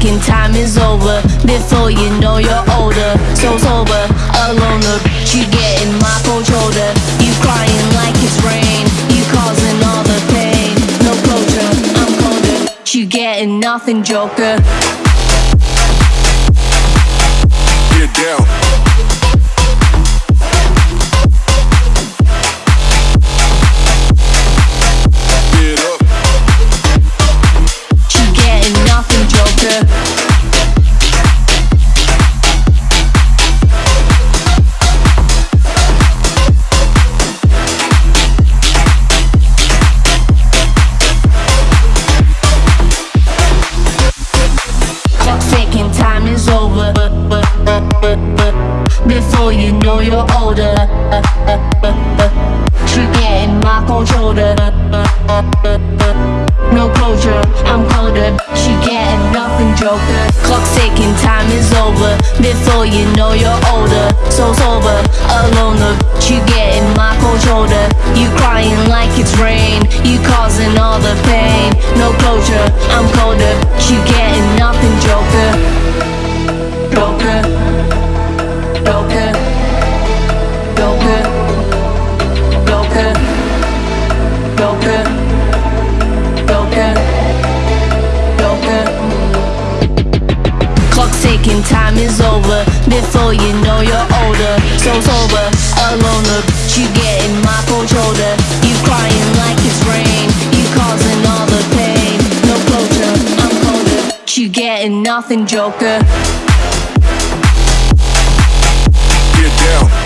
ticking, time is over. Before you know you're older, so sober, alone. The you get in my cold shoulder. You crying like it's rain. You causing all the pain. No closure, I'm colder. You getting nothing, Joker. Get down. Know you're older, you getting my cold shoulder. No closure, I'm colder. She getting nothing, Joker. Clock ticking, time is over. Before you know you're older, so sober, alone. You getting my cold shoulder. You crying like it's rain. You causing all the pain. No closure, I'm colder. You getting ticking, time is over Before you know you're older. So sober, alone, bitch, you getting my cold shoulder. You crying like it's rain You causing all the pain. No closure, I'm colder bitch, You getting nothing, joker. Get down.